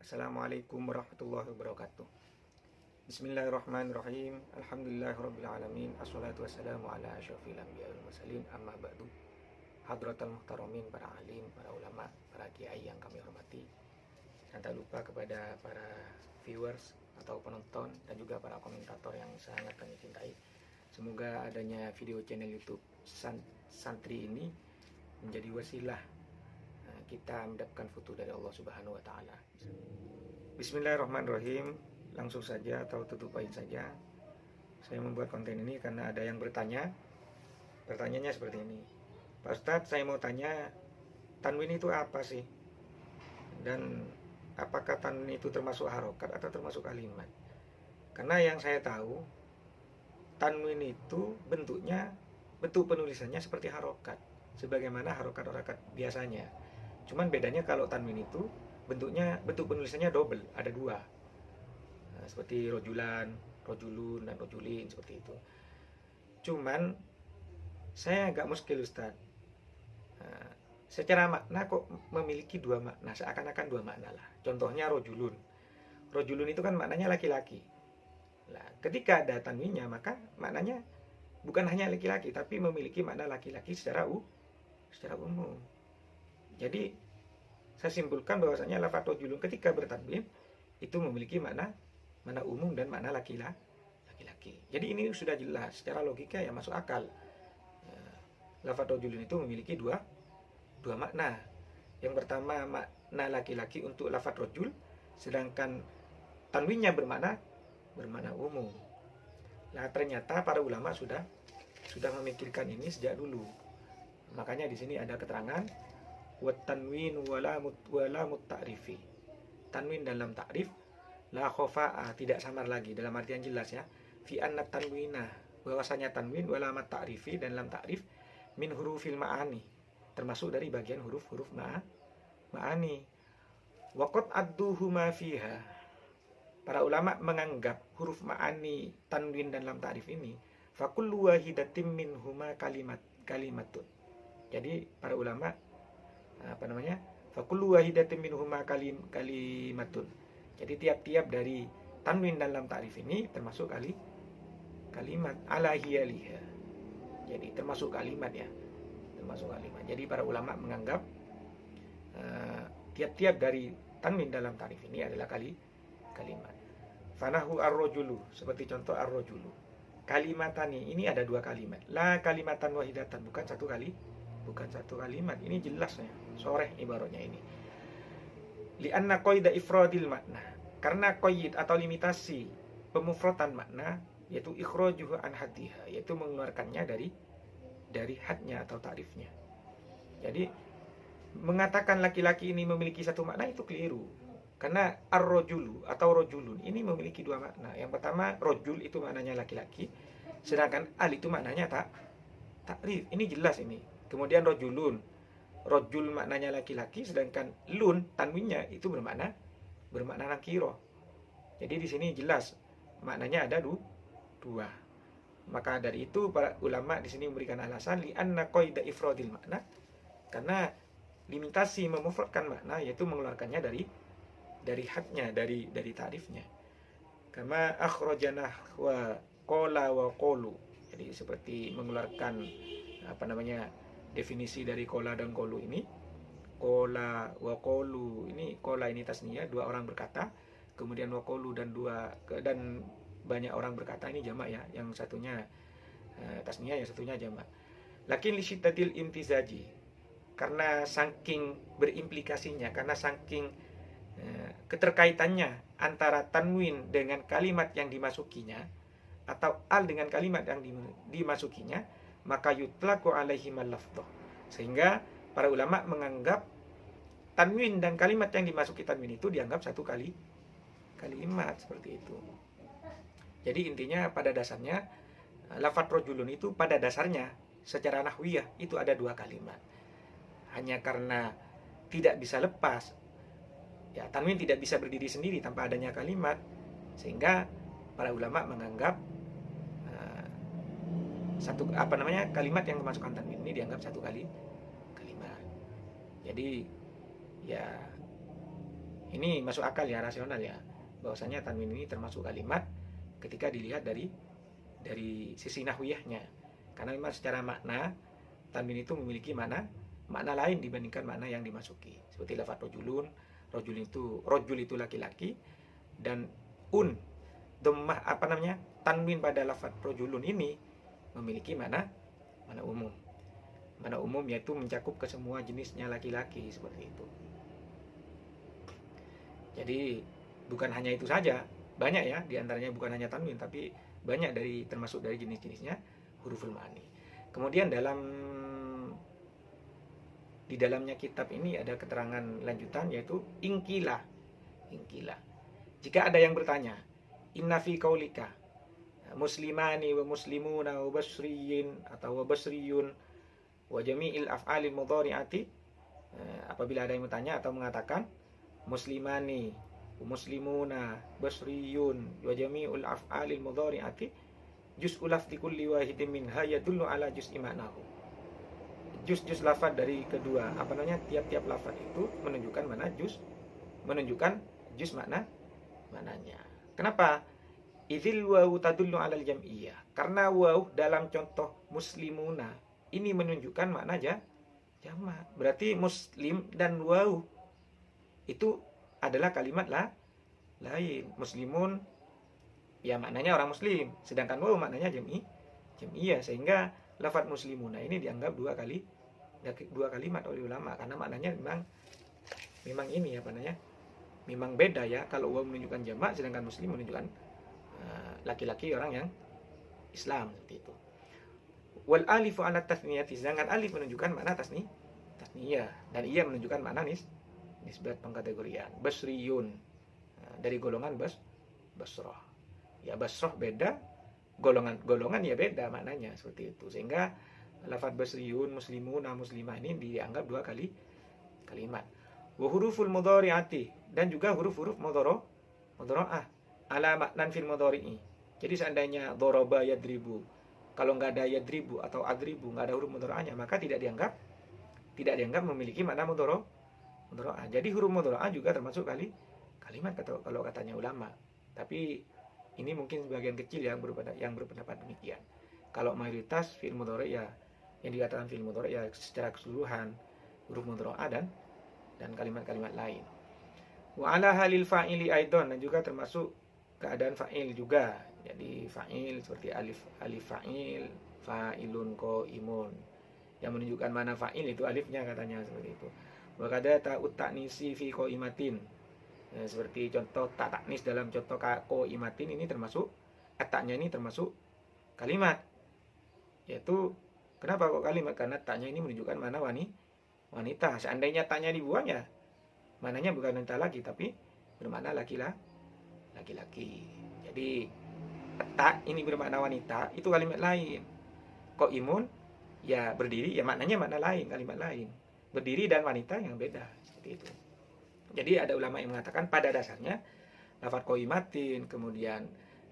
Assalamualaikum warahmatullahi wabarakatuh. Bismillahirrahmanirrahim. Alhamdulillahirrabbilalamin Assalatu wassalamu ala asyrafil anbiya wal mursalin. Amma ba'du. Hadratal muhtaramin, para alim, para ulama, para kiai yang kami hormati. Dan tak lupa kepada para viewers atau penonton Dan juga para komentator yang sangat kami cintai. Semoga adanya video channel youtube Santri ini menjadi wasilah kita mendapatkan foto dari Allah Subhanahu wa taala. Bismillahirrahmanirrahim. Langsung saja atau tutup poin saja. Saya membuat konten ini karena ada yang bertanya. Pertanyaannya seperti ini. Pak Ustadz, saya mau tanya tanwin itu apa sih? Dan apakah tanwin itu termasuk harokat atau termasuk kalimat? Karena yang saya tahu tanwin itu bentuknya bentuk penulisannya seperti harokat sebagaimana harokat-harokat biasanya Cuman bedanya kalau tanwin itu bentuknya bentuk penulisannya double, ada dua. Nah, seperti rojulan, rojulun dan rojulin seperti itu. Cuman saya agak muskil Ustaz. Nah, secara makna kok memiliki dua makna, seakan-akan dua makna lah. Contohnya rojulun. Rojulun itu kan maknanya laki-laki. Nah, ketika ada tanwinnya maka maknanya bukan hanya laki-laki tapi memiliki makna laki-laki secara u secara umum. Jadi saya simpulkan bahwasanya lafaz rojulun ketika bertanwin itu memiliki makna mana umum dan makna laki-laki. Jadi ini sudah jelas secara logika yang masuk akal. Eh, lafaz rojulun itu memiliki dua dua makna. Yang pertama makna laki-laki untuk lafaz rojul, sedangkan tanwinnya bermakna bermakna umum. Nah ternyata para ulama sudah sudah memikirkan ini sejak dulu. Makanya di sini ada keterangan wa tanwin wala mut tanwin dalam ta'rif la khofa'a tidak samar lagi. Dalam artian jelas ya. Fi anna tanwina bahwasanya tanwin wala ta'rifi dan dalam ta'rif min hurufil ma'ani. Termasuk dari bagian huruf-huruf ma ma'ani. Waqad adduhu ma fiha. Para ulama menganggap huruf ma'ani tanwin dan lam ta'rif ini fakullu wahidatim min huma kalimat kalimatun. Jadi para ulama apa namanya fakulu wahidatin minhuma kalim kalimatun. Jadi tiap-tiap dari tanwin dalam ta'rif ini termasuk kali kalimat ala hiyaliha. Jadi termasuk kalimat ya termasuk kalimat. Jadi para ulama menganggap eh, tiap-tiap uh, dari tanwin dalam ta'rif ini adalah kali kalimat. Fanahu ar-rajulu seperti contoh ar-rajulu kalimatani ini ada dua kalimat. La kalimatan wahidatan bukan satu kali bukan satu kalimat. Ini jelas ya sore ibaratnya ini. Lianna qaida ifradil makna. Karena qaid atau limitasi pemufratan makna yaitu ikhrajuhu an hadiha yaitu mengeluarkannya dari dari hadnya atau tarifnya. Jadi mengatakan laki-laki ini memiliki satu makna itu keliru. Karena ar-rojulu atau rojulun ini memiliki dua makna. Yang pertama rojul itu maknanya laki-laki sedangkan al itu maknanya tak takrif ini jelas ini. Kemudian rojulun. Rojul maknanya laki-laki, sedangkan lun tanwinnya itu bermakna bermakna nakiro. Jadi di sini jelas maknanya ada du, dua. Maka dari itu para ulama di sini memberikan alasan li anna qaida ifradil makna karena limitasi memufradkan makna yaitu mengeluarkannya dari dari hadnya, dari dari tarifnya. Kama akhrajana wa qala wa qolu. Jadi seperti mengeluarkan apa namanya definisi dari kola dan kolu ini kola wakolu ini kola ini tasnia dua orang berkata kemudian wakolu dan dua dan banyak orang berkata ini jamak ya yang satunya uh, tasnia yang satunya jamak. Lakin lisyiddatil imtizaji karena saking berimplikasinya karena saking uh, keterkaitannya antara tanwin dengan kalimat yang dimasukinya atau al dengan kalimat yang dimasukinya maka yutlaku alaihi lafdhah. Sehingga para ulama menganggap tanwin dan kalimat yang dimasuki tanwin itu dianggap satu kali kalimat seperti itu. Jadi intinya pada dasarnya lafat rojulun itu pada dasarnya secara nahwiyah itu ada dua kalimat. Hanya karena tidak bisa lepas ya tanwin tidak bisa berdiri sendiri tanpa adanya kalimat sehingga para ulama menganggap satu apa namanya kalimat yang memasukkan tanwin ini dianggap satu kali kalimat. Jadi ya Ini masuk akal ya, rasional ya. Bahwasanya tanwin ini termasuk kalimat ketika dilihat dari dari sisi nahwiyahnya. Karena memang secara makna tanwin itu memiliki mana makna lain dibandingkan makna yang dimasuki. Seperti lafaz rojulun, rojul itu rojul itu laki-laki dan un dhammah apa namanya? tanwin pada lafaz rojulun ini memiliki mana mana umum. Mana umum yaitu mencakup ke semua jenisnya laki-laki seperti itu. Jadi bukan hanya itu saja, banyak ya di antaranya bukan hanya tanwin tapi banyak dari termasuk dari jenis-jenisnya huruful ma'ani. Kemudian dalam di dalamnya kitab ini ada keterangan lanjutan yaitu ingkila. Ingkila. Jika ada yang bertanya, inna fi kaulika muslimani wa muslimuna wa basriyin atau wa basriyun wa jami'il af'alil mudhari'ati. Eh, apabila ada yang bertanya atau mengatakan muslimani muslimuna basriyun wa jami'ul af'alil mudhari'ati juz'u lafzi kulli wahidin minha yadullu ala juz'i ma'nahu. Juz-juz lafaz dari kedua apa namanya tiap-tiap lafaz itu menunjukkan mana juz menunjukkan juz makna mananya kenapa Idzil wawu tadullu alal jam'iyah. Karena wawu dalam contoh muslimuna ini menunjukkan makna aja jamak berarti muslim dan wawu itu adalah kalimat lah lain. Muslimun ya maknanya orang muslim, sedangkan waw maknanya jami jamiyah. Sehingga lafaz muslimuna ini dianggap dua kali dua kalimat oleh ulama. Karena maknanya memang memang ini apa namanya? Memang beda ya. Kalau waw menunjukkan jamak sedangkan muslim menunjukkan laki-laki uh, orang yang Islam seperti itu. Wal alifu ala tasniyati sedangkan alif menunjukkan makna tasni tasniyah dan ia menunjukkan makna nis nisbat pengkategorian. Basriyun nah, dari golongan bas basroh ya basroh beda golongan golongan ya beda maknanya seperti itu. Sehingga lafadz basriyun muslimun muslimah ini dianggap dua kali kalimat. Wa huruful mudhari'ati dan juga huruf-huruf mudhara mudhara'ah ala maknan fil mudhari'i jadi seandainya doroba yadribu kalau nggak ada yadribu atau adribu nggak ada huruf mudhara'ahnya maka tidak dianggap tidak dianggap memiliki makna mudhara mudro'ah. Jadi huruf mudro'ah juga termasuk kali kalimat kata, kalau katanya ulama. Tapi ini mungkin sebagian kecil yang berpendapat, yang berpendapat demikian. Kalau mayoritas fi'il mudhari ya yang dikatakan fi'il mudhari ya secara keseluruhan huruf mudro'ah dan dan kalimat-kalimat lain. Wa ala halil fa'ili aidon dan juga termasuk keadaan fa'il juga. Jadi fa'il seperti alif alif fa'il, fa'ilun ko imun. Yang menunjukkan mana fa'il itu alifnya katanya seperti itu. Wakada ta'ut taknisi fi imatin ya, Seperti contoh tak taknis dalam contoh ko imatin ini termasuk Ataknya ini termasuk kalimat Yaitu Kenapa kok kalimat? Karena taknya ini menunjukkan mana wani, wanita Seandainya taknya dibuang ya Mananya bukan wanita lagi Tapi bermakna laki-laki Laki-laki Jadi tak ini bermakna wanita Itu kalimat lain Kok imun Ya berdiri ya maknanya makna lain Kalimat lain berdiri dan wanita yang beda seperti itu. Jadi ada ulama yang mengatakan pada dasarnya lafaz koimatin kemudian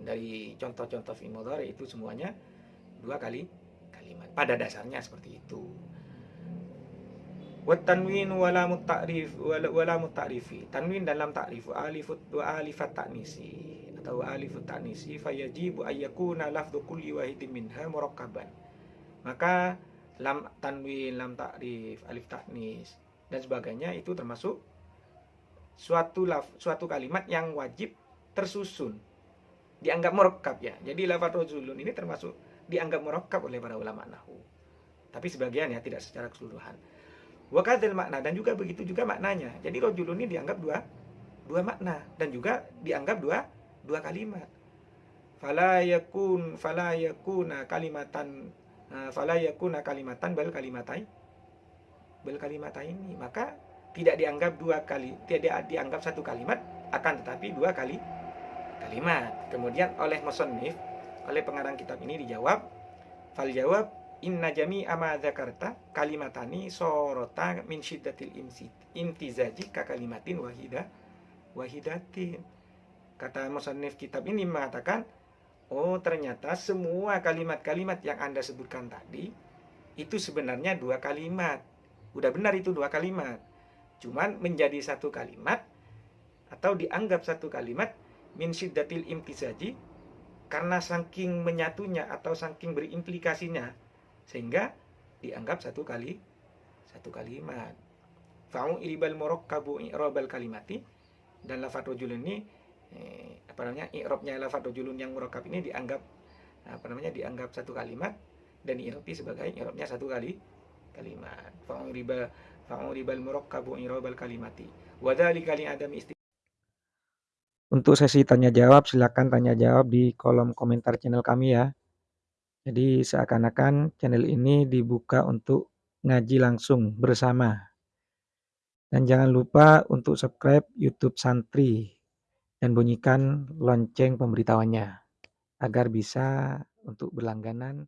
dari contoh-contoh fi'il itu semuanya dua kali kalimat. Pada dasarnya seperti itu. Wa tanwin wala muta'rif wala muta'rifi. Tanwin dalam ta'rif alifut wa alifat ta'nisi atau alifut ta'nisi fayajibu ayyakuna lafdhu kulli wahidin minha murakkaban. Maka lam tanwin, lam takrif, alif taknis dan sebagainya itu termasuk suatu laf, suatu kalimat yang wajib tersusun dianggap merekap ya. Jadi lafaz rojulun ini termasuk dianggap merekap oleh para ulama nahu. Tapi sebagian ya tidak secara keseluruhan. Wakadil makna dan juga begitu juga maknanya. Jadi rojulun ini dianggap dua dua makna dan juga dianggap dua dua kalimat. Fala yakun fala yakuna kalimatan Eh, fala yakuna kalimatan bal kalimatai bal kalimatai ini maka tidak dianggap dua kali tidak dianggap satu kalimat akan tetapi dua kali kalimat kemudian oleh musannif oleh pengarang kitab ini dijawab fal jawab inna jami ama dzakarta kalimatani sorota min syiddatil imtizaji ka kalimatin wahida wahidatin. Kata musannif kitab ini mengatakan Oh ternyata semua kalimat-kalimat yang Anda sebutkan tadi Itu sebenarnya dua kalimat. Udah benar itu dua kalimat. Cuman menjadi satu kalimat atau dianggap satu kalimat min syiddatil imtisaji karena saking menyatunya atau saking berimplikasinya sehingga dianggap satu kali satu kalimat. Fa'u ilbal murakkabu i'rabal kalimati dan lafadz rajul ini eh, apa namanya i'rabnya lafadz rajulun yang murakkab ini dianggap apa namanya dianggap satu kalimat dan i'rabi sebagai i'rabnya satu kali kalimat. Fa'u riba fa'u ribal murakkabu i'rabal kalimati. Wa dzalika li adami untuk sesi tanya jawab, silakan tanya jawab di kolom komentar channel kami ya. Jadi seakan-akan channel ini dibuka untuk ngaji langsung bersama. Dan jangan lupa untuk subscribe YouTube Santri dan bunyikan lonceng pemberitahuannya agar bisa untuk berlangganan